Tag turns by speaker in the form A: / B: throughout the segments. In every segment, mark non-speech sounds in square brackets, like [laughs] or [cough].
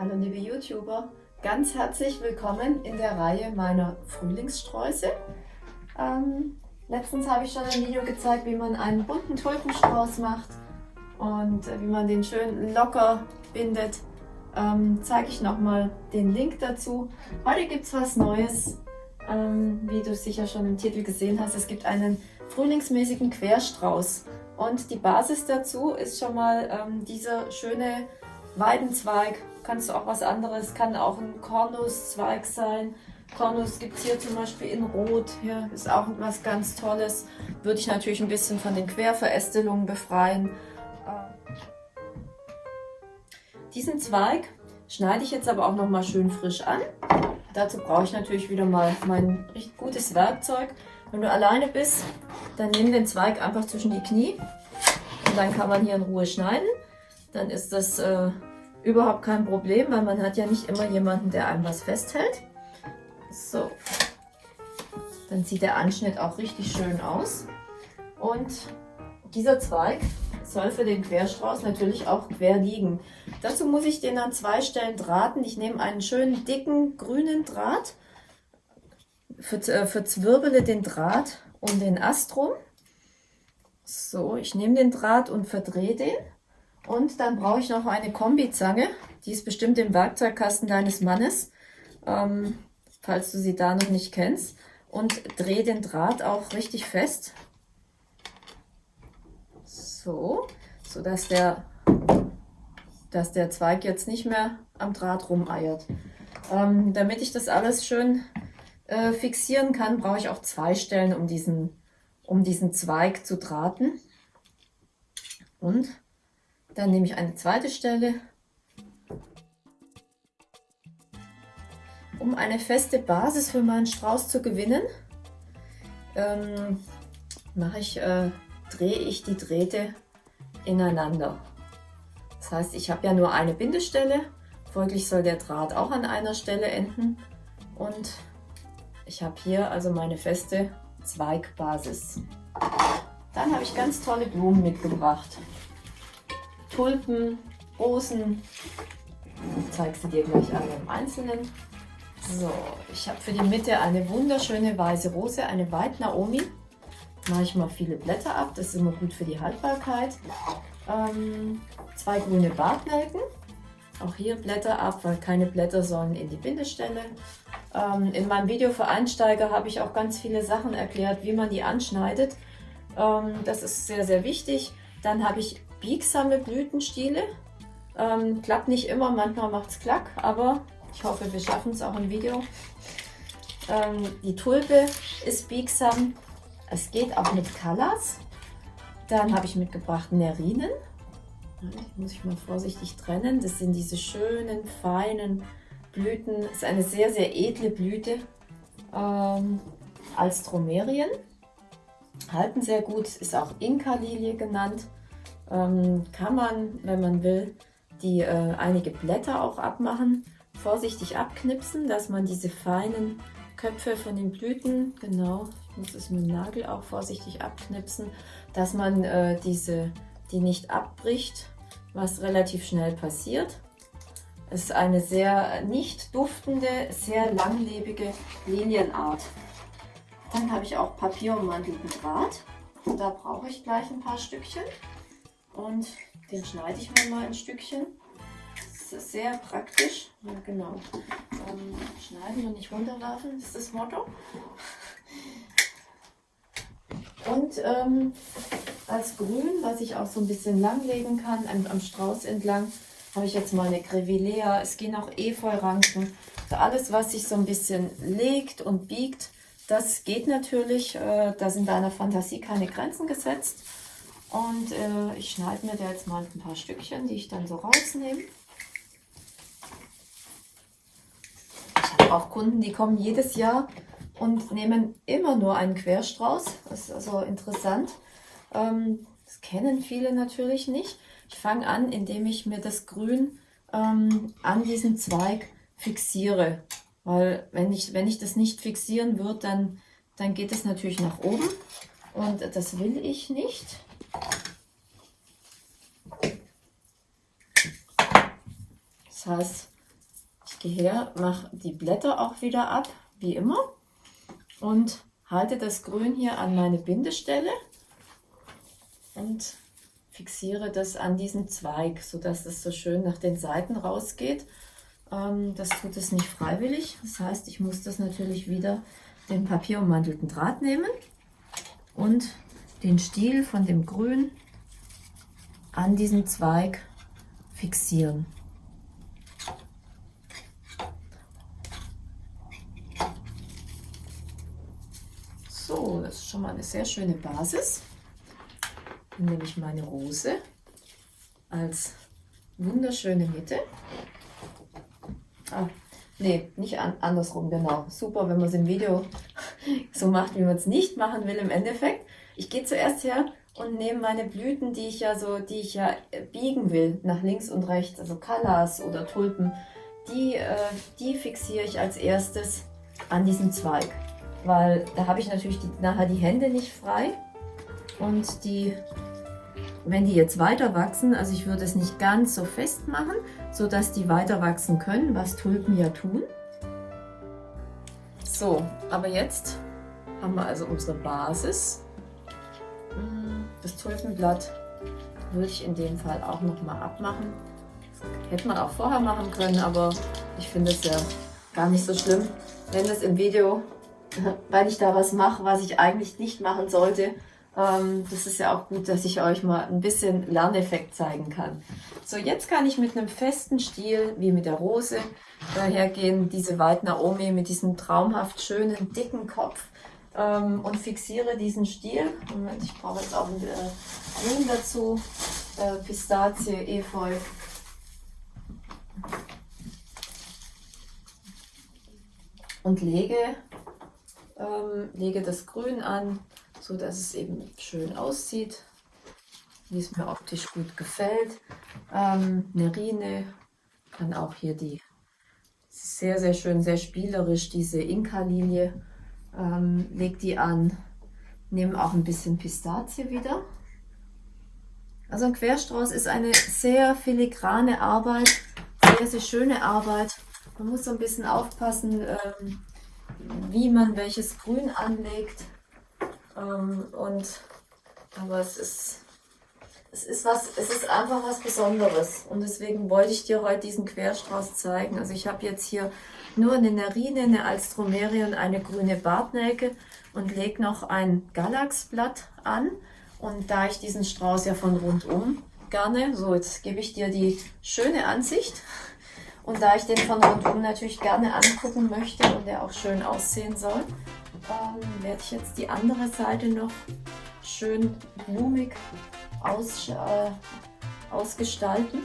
A: Hallo liebe YouTuber, ganz herzlich willkommen in der Reihe meiner Frühlingssträuße. Ähm, letztens habe ich schon ein Video gezeigt, wie man einen bunten Tulpenstrauß macht und wie man den schön locker bindet. Ähm, zeige ich nochmal den Link dazu. Heute gibt es was Neues, ähm, wie du sicher schon im Titel gesehen hast. Es gibt einen frühlingsmäßigen Querstrauß und die Basis dazu ist schon mal ähm, dieser schöne Weidenzweig kannst du auch was anderes, kann auch ein Kornuszweig sein. Kornus gibt es hier zum Beispiel in Rot, hier ist auch was ganz Tolles. Würde ich natürlich ein bisschen von den Querverästelungen befreien. Äh, diesen Zweig schneide ich jetzt aber auch noch mal schön frisch an. Dazu brauche ich natürlich wieder mal mein richtig gutes Werkzeug. Wenn du alleine bist, dann nimm den Zweig einfach zwischen die Knie und dann kann man hier in Ruhe schneiden. Dann ist das äh, überhaupt kein Problem, weil man hat ja nicht immer jemanden, der einem was festhält. So, dann sieht der Anschnitt auch richtig schön aus. Und dieser Zweig soll für den Querstrauß natürlich auch quer liegen. Dazu muss ich den an zwei Stellen drahten. Ich nehme einen schönen dicken grünen Draht, äh, verzwirbele den Draht um den Ast rum. So, ich nehme den Draht und verdrehe den. Und dann brauche ich noch eine Kombizange. Die ist bestimmt im Werkzeugkasten deines Mannes, ähm, falls du sie da noch nicht kennst. Und drehe den Draht auch richtig fest. So, sodass der, dass der Zweig jetzt nicht mehr am Draht rumeiert. Ähm, damit ich das alles schön äh, fixieren kann, brauche ich auch zwei Stellen, um diesen, um diesen Zweig zu drahten. Und dann nehme ich eine zweite Stelle, um eine feste Basis für meinen Strauß zu gewinnen. Ähm, mache ich, äh, drehe ich die Drähte ineinander. Das heißt, ich habe ja nur eine Bindestelle, folglich soll der Draht auch an einer Stelle enden und ich habe hier also meine feste Zweigbasis. Dann habe ich ganz tolle Blumen mitgebracht. Tulpen, Rosen. Ich zeige sie dir gleich alle im Einzelnen. So, ich habe für die Mitte eine wunderschöne weiße Rose, eine White Naomi. Mache ich mal viele Blätter ab, das ist immer gut für die Haltbarkeit. Ähm, zwei grüne Bartnelken. Auch hier Blätter ab, weil keine Blätter sollen in die Bindestelle. Ähm, in meinem Video für Einsteiger habe ich auch ganz viele Sachen erklärt, wie man die anschneidet. Ähm, das ist sehr, sehr wichtig. Dann habe ich biegsame Blütenstiele. Ähm, klappt nicht immer, manchmal macht es klack, aber ich hoffe, wir schaffen es auch im Video. Ähm, die Tulpe ist biegsam. Es geht auch mit Colors. Dann habe ich mitgebracht Nerinen. Die muss ich mal vorsichtig trennen. Das sind diese schönen, feinen Blüten. Das ist eine sehr, sehr edle Blüte. Ähm, als Dromerien. Halten sehr gut, ist auch Inka-Lilie genannt ähm, kann man, wenn man will, die äh, einige Blätter auch abmachen. Vorsichtig abknipsen, dass man diese feinen Köpfe von den Blüten, genau, ich muss es mit dem Nagel auch vorsichtig abknipsen, dass man äh, diese, die nicht abbricht, was relativ schnell passiert. Es ist eine sehr nicht duftende, sehr langlebige Linienart. Dann habe ich auch papierummantelten Draht. Da brauche ich gleich ein paar Stückchen. Und den schneide ich mir mal ein Stückchen. Das ist sehr praktisch. Ja, genau. Ähm, schneiden und nicht runterwerfen ist das Motto. Und ähm, als Grün, was ich auch so ein bisschen langlegen kann, am, am Strauß entlang, habe ich jetzt mal eine Grevillea. Es gehen auch Efeu-Ranken. Also alles, was sich so ein bisschen legt und biegt, das geht natürlich. Äh, da sind deiner Fantasie keine Grenzen gesetzt. Und äh, ich schneide mir da jetzt mal ein paar Stückchen, die ich dann so rausnehme. Ich habe auch Kunden, die kommen jedes Jahr und nehmen immer nur einen Querstrauß. Das ist also interessant. Ähm, das kennen viele natürlich nicht. Ich fange an, indem ich mir das Grün ähm, an diesem Zweig fixiere. Weil wenn ich, wenn ich das nicht fixieren würde, dann, dann geht es natürlich nach oben. Und das will ich nicht. Heißt, Ich gehe her, mache die Blätter auch wieder ab, wie immer. Und halte das Grün hier an meine Bindestelle und fixiere das an diesen Zweig, sodass es so schön nach den Seiten rausgeht. Ähm, das tut es nicht freiwillig. Das heißt, ich muss das natürlich wieder den papierummantelten Draht nehmen und den Stiel von dem Grün an diesen Zweig fixieren. So, das ist schon mal eine sehr schöne Basis. Dann nehme ich meine Rose als wunderschöne Mitte. Ah, nee, nicht an, andersrum, genau. Super, wenn man es im Video [laughs] so macht, wie man es nicht machen will im Endeffekt. Ich gehe zuerst her und nehme meine Blüten, die ich ja so, die ich ja biegen will, nach links und rechts, also Callas oder Tulpen, die, äh, die fixiere ich als erstes an diesen Zweig. Weil da habe ich natürlich die, nachher die Hände nicht frei und die wenn die jetzt weiter wachsen, also ich würde es nicht ganz so fest machen, so dass die weiter wachsen können, was Tulpen ja tun. So, aber jetzt haben wir also unsere Basis. Das Tulpenblatt würde ich in dem Fall auch nochmal abmachen. Das hätte man auch vorher machen können, aber ich finde es ja gar nicht so schlimm, wenn es im Video, weil ich da was mache, was ich eigentlich nicht machen sollte, ähm, das ist ja auch gut, dass ich euch mal ein bisschen Lerneffekt zeigen kann. So, jetzt kann ich mit einem festen Stiel, wie mit der Rose, dahergehen, diese White Naomi mit diesem traumhaft schönen, dicken Kopf ähm, und fixiere diesen Stiel. Moment, ich brauche jetzt auch ein äh, Grün dazu, äh, Pistazie, Efeu. Und lege, ähm, lege das Grün an so dass es eben schön aussieht, wie es mir optisch gut gefällt. Ähm, Nerine kann auch hier die sehr, sehr schön, sehr spielerisch, diese Inka-Linie, ähm, leg die an, nehme auch ein bisschen Pistazie wieder. Also ein Querstrauß ist eine sehr filigrane Arbeit, sehr, sehr schöne Arbeit. Man muss so ein bisschen aufpassen, ähm, wie man welches Grün anlegt. Ähm, und aber es ist, es ist was, es ist einfach was Besonderes. Und deswegen wollte ich dir heute diesen Querstrauß zeigen. Also ich habe jetzt hier nur eine Nerine, eine Alstromerie und eine grüne Bartnelke und lege noch ein Galaxblatt an. Und da ich diesen Strauß ja von rundum gerne, so jetzt gebe ich dir die schöne Ansicht. Und da ich den von rundum natürlich gerne angucken möchte und der auch schön aussehen soll, ähm, werde ich jetzt die andere Seite noch schön blumig aus, äh, ausgestalten.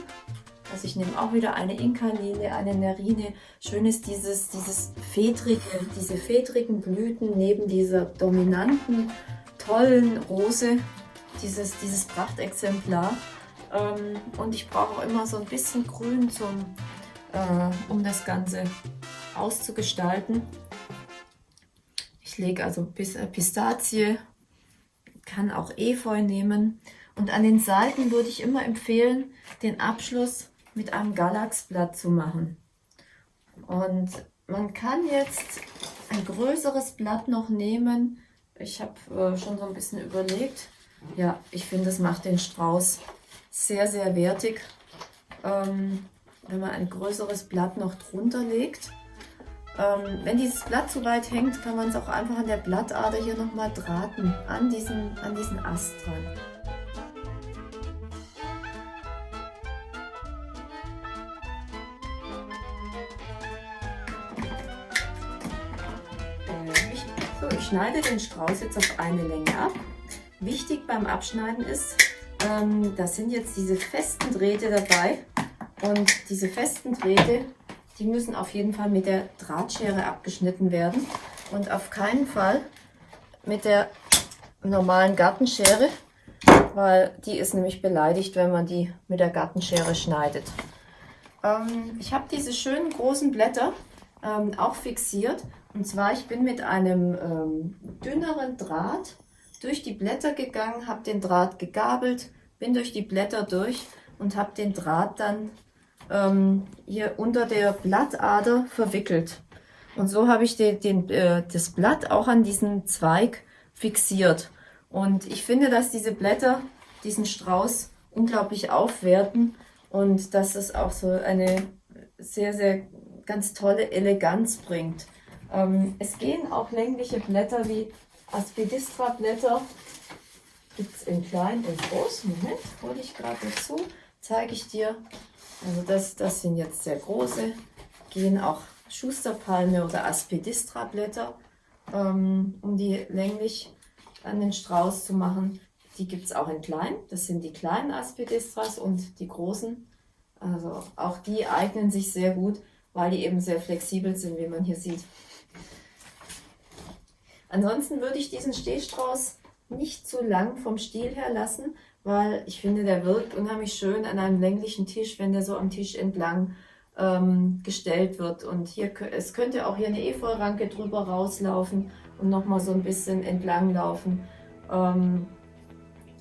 A: Also ich nehme auch wieder eine Inka-Lile, eine Nerine. Schön ist dieses, dieses fedrige, diese fedrigen Blüten neben dieser dominanten, tollen Rose, dieses, dieses Prachtexemplar. Ähm, und ich brauche auch immer so ein bisschen Grün, zum, äh, um das Ganze auszugestalten. Ich lege also äh, Pistazie, kann auch Efeu nehmen. Und an den Seiten würde ich immer empfehlen, den Abschluss mit einem Galaxblatt zu machen. Und man kann jetzt ein größeres Blatt noch nehmen. Ich habe äh, schon so ein bisschen überlegt. Ja, ich finde, es macht den Strauß sehr, sehr wertig, ähm, wenn man ein größeres Blatt noch drunter legt. Ähm, wenn dieses Blatt zu weit hängt, kann man es auch einfach an der Blattader hier nochmal drahten, an diesen, an diesen Ast dran. So, ich schneide den Strauß jetzt auf eine Länge ab. Wichtig beim Abschneiden ist, ähm, da sind jetzt diese festen Drähte dabei und diese festen Drähte die müssen auf jeden Fall mit der Drahtschere abgeschnitten werden und auf keinen Fall mit der normalen Gartenschere, weil die ist nämlich beleidigt, wenn man die mit der Gartenschere schneidet. Ähm, ich habe diese schönen großen Blätter ähm, auch fixiert und zwar ich bin mit einem ähm, dünneren Draht durch die Blätter gegangen, habe den Draht gegabelt, bin durch die Blätter durch und habe den Draht dann ähm, hier unter der Blattader verwickelt. Und so habe ich den, den, äh, das Blatt auch an diesen Zweig fixiert. Und ich finde, dass diese Blätter diesen Strauß unglaublich aufwerten und dass es auch so eine sehr, sehr ganz tolle Eleganz bringt. Ähm, es gehen auch längliche Blätter wie Aspidistra-Blätter. Gibt es in klein und groß. Moment, hole ich gerade dazu. Zeige ich dir. Also das, das sind jetzt sehr große. Gehen auch Schusterpalme oder Aspidistra-Blätter, ähm, um die länglich an den Strauß zu machen. Die gibt es auch in klein. Das sind die kleinen Aspidistras und die großen. Also auch die eignen sich sehr gut, weil die eben sehr flexibel sind, wie man hier sieht. Ansonsten würde ich diesen Stehstrauß nicht zu lang vom Stiel her lassen, weil ich finde, der wirkt unheimlich schön an einem länglichen Tisch, wenn der so am Tisch entlang ähm, gestellt wird. Und hier es könnte auch hier eine Efeuranke drüber rauslaufen und nochmal so ein bisschen entlang laufen. Ähm,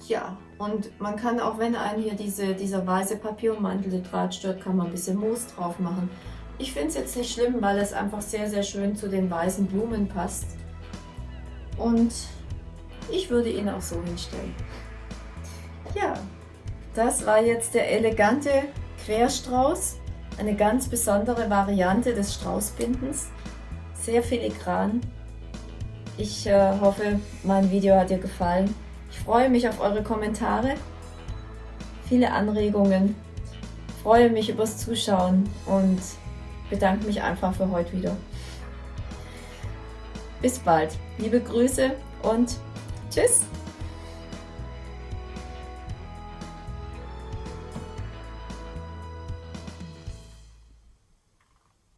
A: ja, und man kann auch, wenn einen hier diese, dieser weiße Papierummantelte Draht stört, kann man ein bisschen Moos drauf machen. Ich finde es jetzt nicht schlimm, weil es einfach sehr, sehr schön zu den weißen Blumen passt. Und ich würde ihn auch so hinstellen. Ja, das war jetzt der elegante Querstrauß. Eine ganz besondere Variante des Straußbindens. Sehr filigran. Ich äh, hoffe, mein Video hat dir gefallen. Ich freue mich auf eure Kommentare, viele Anregungen, freue mich übers Zuschauen und bedanke mich einfach für heute wieder. Bis bald. Liebe Grüße und tschüss.